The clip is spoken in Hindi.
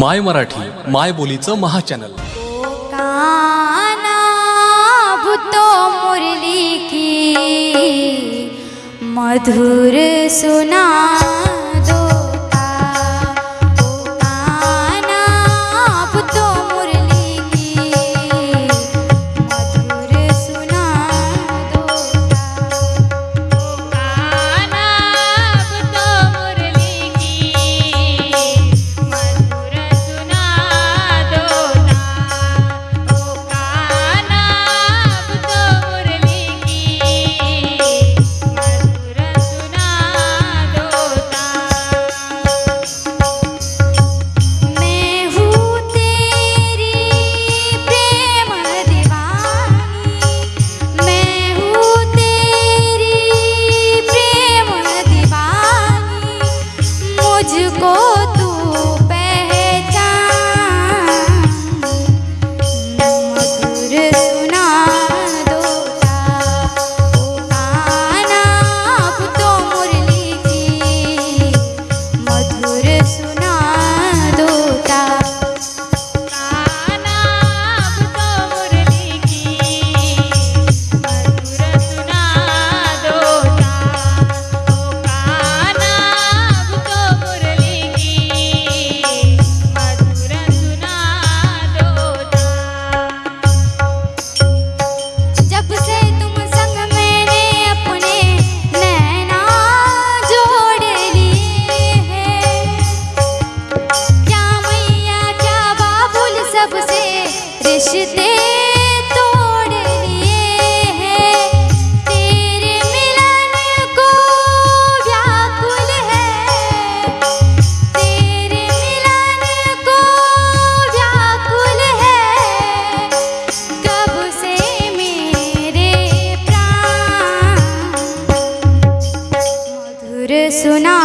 माय मराठी माय बोलीचं महाचॅनल. भूतो मुरली की मधुर सुना रिश्ते तेरे मिलन को व्याकुल है। तेरे मिलन को व्याकुल है। से मेरे प्राण सुना